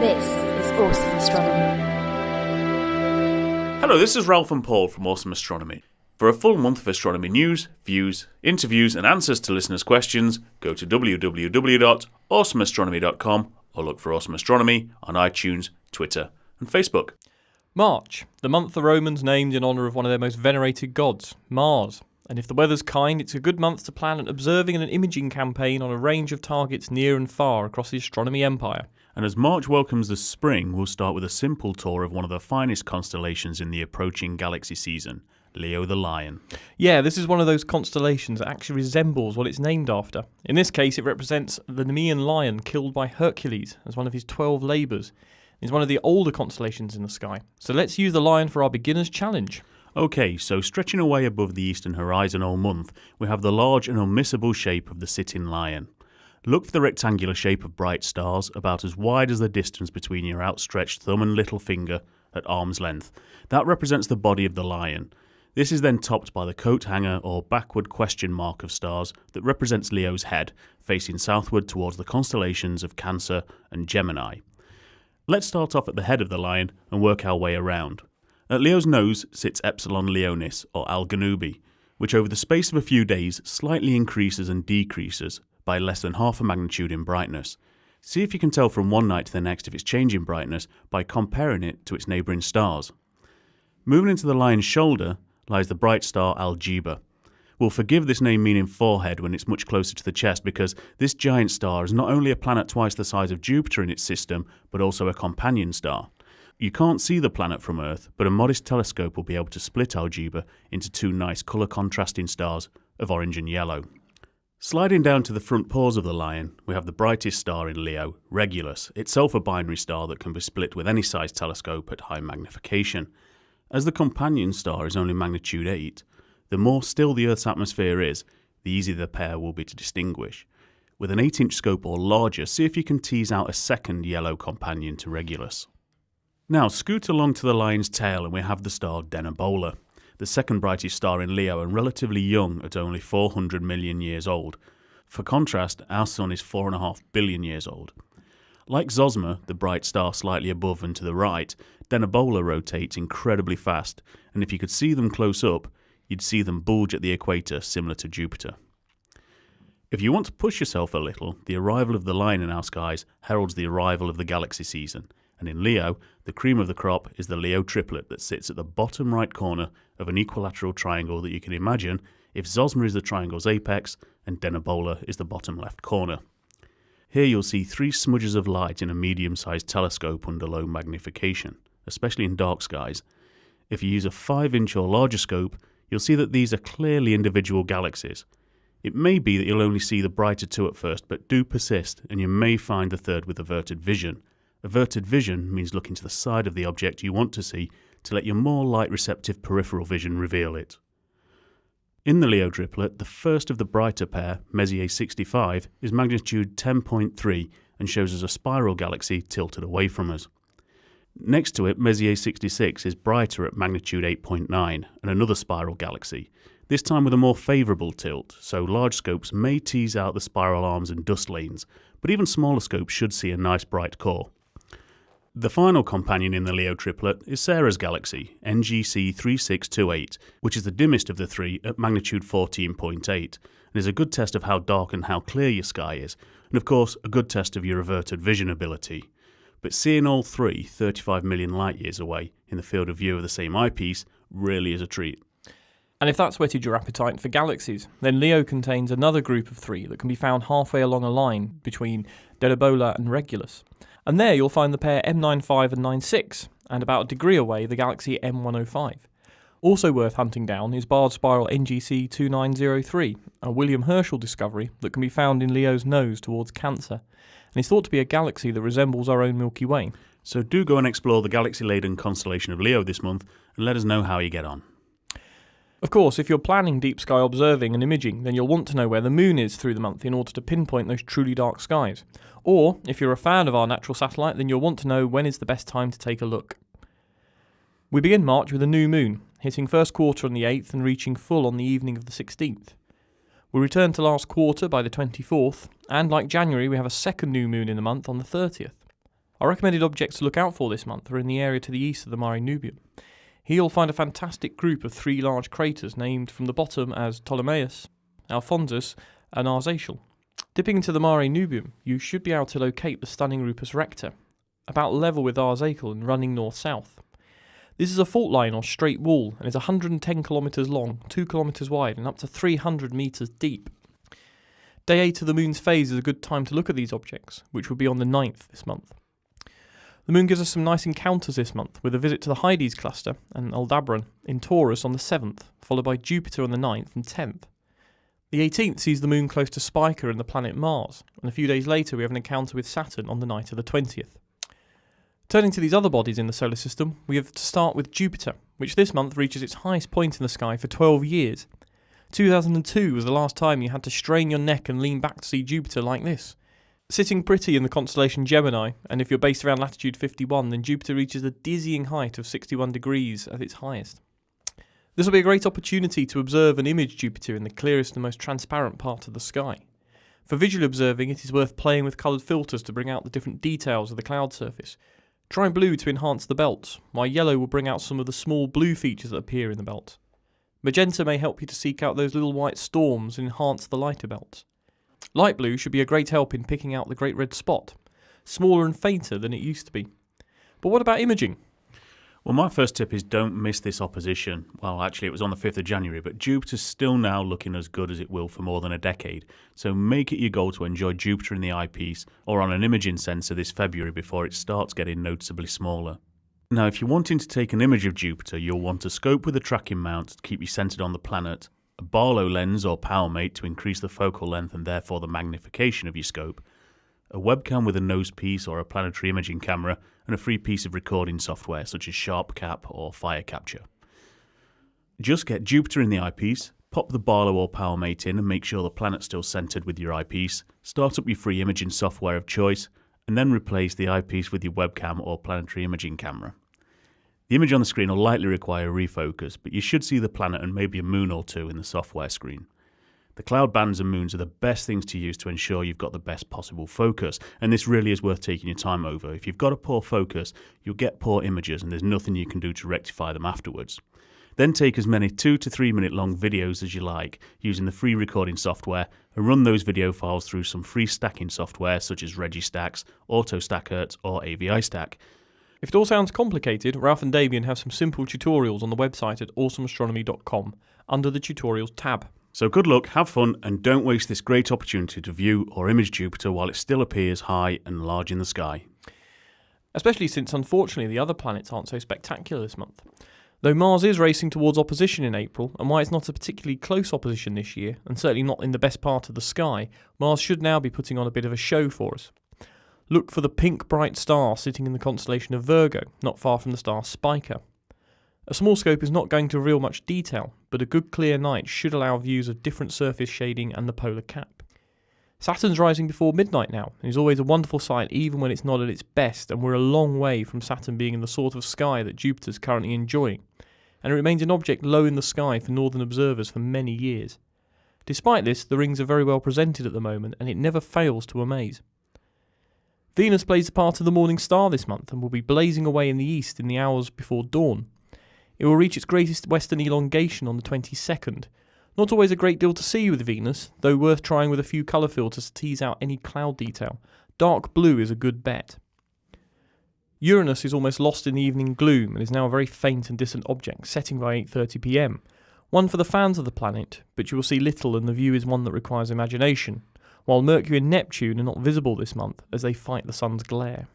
This is Awesome Astronomy. Hello, this is Ralph and Paul from Awesome Astronomy. For a full month of astronomy news, views, interviews, and answers to listeners' questions, go to www.awesomeastronomy.com or look for Awesome Astronomy on iTunes, Twitter, and Facebook. March, the month the Romans named in honour of one of their most venerated gods, Mars. And if the weather's kind, it's a good month to plan an observing and an imaging campaign on a range of targets near and far across the astronomy empire. And as March welcomes the spring, we'll start with a simple tour of one of the finest constellations in the approaching galaxy season, Leo the Lion. Yeah, this is one of those constellations that actually resembles what it's named after. In this case, it represents the Nemean lion killed by Hercules as one of his 12 labours. It's one of the older constellations in the sky. So let's use the lion for our beginner's challenge. Okay, so stretching away above the eastern horizon all month, we have the large and unmissable shape of the sitting lion. Look for the rectangular shape of bright stars, about as wide as the distance between your outstretched thumb and little finger at arm's length. That represents the body of the lion. This is then topped by the coat hanger or backward question mark of stars that represents Leo's head, facing southward towards the constellations of Cancer and Gemini. Let's start off at the head of the lion and work our way around. At Leo's nose sits Epsilon Leonis, or Algenubi, which over the space of a few days slightly increases and decreases by less than half a magnitude in brightness. See if you can tell from one night to the next if it's changing brightness by comparing it to its neighbouring stars. Moving into the lion's shoulder lies the bright star Algieba. We'll forgive this name meaning forehead when it's much closer to the chest because this giant star is not only a planet twice the size of Jupiter in its system, but also a companion star. You can't see the planet from Earth, but a modest telescope will be able to split Algieba into two nice colour contrasting stars of orange and yellow. Sliding down to the front paws of the lion, we have the brightest star in Leo, Regulus, itself a binary star that can be split with any size telescope at high magnification. As the companion star is only magnitude 8, the more still the Earth's atmosphere is, the easier the pair will be to distinguish. With an 8 inch scope or larger, see if you can tease out a second yellow companion to Regulus. Now scoot along to the lion's tail and we have the star Denebola the second brightest star in Leo and relatively young at only 400 million years old. For contrast, our Sun is 4.5 billion years old. Like Zosma, the bright star slightly above and to the right, Denebola rotates incredibly fast, and if you could see them close up, you'd see them bulge at the equator similar to Jupiter. If you want to push yourself a little, the arrival of the line in our skies heralds the arrival of the galaxy season, and in Leo, the cream of the crop is the Leo triplet that sits at the bottom right corner of an equilateral triangle that you can imagine if Zosma is the triangle's apex and Denebola is the bottom left corner. Here you'll see three smudges of light in a medium sized telescope under low magnification, especially in dark skies. If you use a 5 inch or larger scope, you'll see that these are clearly individual galaxies. It may be that you'll only see the brighter two at first, but do persist, and you may find the third with averted vision. Averted vision means looking to the side of the object you want to see to let your more light receptive peripheral vision reveal it. In the Leo triplet, the first of the brighter pair, Messier 65, is magnitude 10.3 and shows us a spiral galaxy tilted away from us. Next to it, Messier 66 is brighter at magnitude 8.9 and another spiral galaxy, this time with a more favourable tilt, so large scopes may tease out the spiral arms and dust lanes, but even smaller scopes should see a nice bright core. The final companion in the Leo triplet is Sarah's galaxy, NGC 3628, which is the dimmest of the three at magnitude 14.8, and is a good test of how dark and how clear your sky is, and of course, a good test of your averted vision ability. But seeing all three 35 million light years away in the field of view of the same eyepiece really is a treat. And if that's whetted your appetite for galaxies, then Leo contains another group of three that can be found halfway along a line between Denebola and Regulus. And there you'll find the pair M95 and 96, and about a degree away the galaxy M105. Also worth hunting down is barred spiral NGC 2903, a William Herschel discovery that can be found in Leo's nose towards Cancer, and is thought to be a galaxy that resembles our own Milky Way. So do go and explore the galaxy laden constellation of Leo this month and let us know how you get on. Of course, if you're planning deep sky observing and imaging, then you'll want to know where the moon is through the month in order to pinpoint those truly dark skies. Or, if you're a fan of our natural satellite, then you'll want to know when is the best time to take a look. We begin March with a new moon, hitting first quarter on the 8th and reaching full on the evening of the 16th. We return to last quarter by the 24th, and like January, we have a second new moon in the month on the 30th. Our recommended objects to look out for this month are in the area to the east of the Mare Nubium. Here you'll find a fantastic group of three large craters named from the bottom as Ptolemaeus, Alphonsus, and Arzachel. Dipping into the Mare Nubium, you should be able to locate the stunning Rupes Recta, about level with Arzachel and running north-south. This is a fault line or straight wall and is 110 kilometres long, 2 kilometres wide, and up to 300 metres deep. Day 8 of the moon's phase is a good time to look at these objects, which will be on the 9th this month. The moon gives us some nice encounters this month, with a visit to the Hyades cluster and Aldebaran in Taurus on the 7th, followed by Jupiter on the 9th and 10th. The 18th sees the moon close to Spica and the planet Mars, and a few days later we have an encounter with Saturn on the night of the 20th. Turning to these other bodies in the solar system, we have to start with Jupiter, which this month reaches its highest point in the sky for 12 years. 2002 was the last time you had to strain your neck and lean back to see Jupiter like this. Sitting pretty in the constellation Gemini, and if you're based around latitude 51, then Jupiter reaches a dizzying height of 61 degrees at its highest. This will be a great opportunity to observe and image Jupiter in the clearest and most transparent part of the sky. For visual observing, it is worth playing with coloured filters to bring out the different details of the cloud surface, Try blue to enhance the belt, while yellow will bring out some of the small blue features that appear in the belt. Magenta may help you to seek out those little white storms and enhance the lighter belt. Light blue should be a great help in picking out the great red spot, smaller and fainter than it used to be. But what about imaging? Well, my first tip is don't miss this opposition. Well, actually, it was on the 5th of January, but Jupiter's still now looking as good as it will for more than a decade. So make it your goal to enjoy Jupiter in the eyepiece or on an imaging sensor this February before it starts getting noticeably smaller. Now, if you're wanting to take an image of Jupiter, you'll want a scope with a tracking mount to keep you centered on the planet, a Barlow lens or PowerMate to increase the focal length and therefore the magnification of your scope, a webcam with a nose piece or a planetary imaging camera, and a free piece of recording software such as SharpCap or Firecapture. Just get Jupiter in the eyepiece, pop the Barlow or PowerMate in and make sure the planet's still centered with your eyepiece, start up your free imaging software of choice, and then replace the eyepiece with your webcam or planetary imaging camera. The image on the screen will likely require a refocus, but you should see the planet and maybe a moon or two in the software screen. The cloud bands and moons are the best things to use to ensure you've got the best possible focus, and this really is worth taking your time over. If you've got a poor focus, you'll get poor images, and there's nothing you can do to rectify them afterwards. Then take as many 2 to 3 minute long videos as you like using the free recording software and run those video files through some free stacking software such as Registax, AutoStakkert, or AVI Stack. If it all sounds complicated, Ralph and Damien have some simple tutorials on the website at awesomeastronomy.com under the tutorials tab. So good luck, have fun, and don't waste this great opportunity to view or image Jupiter while it still appears high and large in the sky. Especially since, unfortunately, the other planets aren't so spectacular this month. Though Mars is racing towards opposition in April, and why it's not a particularly close opposition this year, and certainly not in the best part of the sky, Mars should now be putting on a bit of a show for us. Look for the pink bright star sitting in the constellation of Virgo, not far from the star Spica. A small scope is not going to reveal much detail, but a good clear night should allow views of different surface shading and the polar cap. Saturn's rising before midnight now, and is always a wonderful sight even when it's not at its best, and we're a long way from Saturn being in the sort of sky that Jupiter's currently enjoying, and it remains an object low in the sky for northern observers for many years. Despite this, the rings are very well presented at the moment, and it never fails to amaze. Venus plays the part of the morning star this month and will be blazing away in the east in the hours before dawn. It will reach its greatest western elongation on the 22nd. Not always a great deal to see with Venus, though worth trying with a few colour filters to tease out any cloud detail. Dark blue is a good bet. Uranus is almost lost in the evening gloom and is now a very faint and distant object, setting by 8:30 p.m. One for the fans of the planet, but you will see little and the view is one that requires imagination, while Mercury and Neptune are not visible this month as they fight the sun's glare.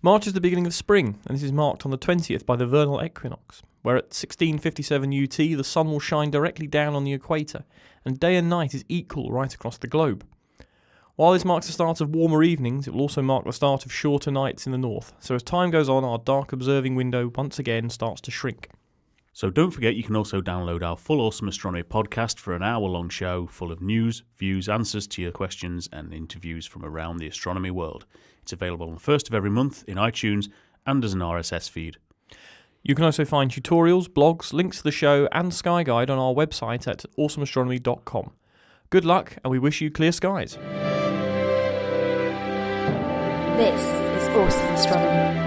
March is the beginning of spring, and this is marked on the 20th by the vernal equinox, where at 1657 UT the sun will shine directly down on the equator, and day and night is equal right across the globe. While this marks the start of warmer evenings, it will also mark the start of shorter nights in the north, so as time goes on, our dark observing window once again starts to shrink. So don't forget you can also download our full Awesome Astronomy podcast for an hour long show full of news, views, answers to your questions, and interviews from around the astronomy world. It's available on the first of every month in iTunes and as an RSS feed. You can also find tutorials, blogs, links to the show, and Sky Guide on our website at awesomeastronomy.com. Good luck, and we wish you clear skies. This is Awesome Astronomy.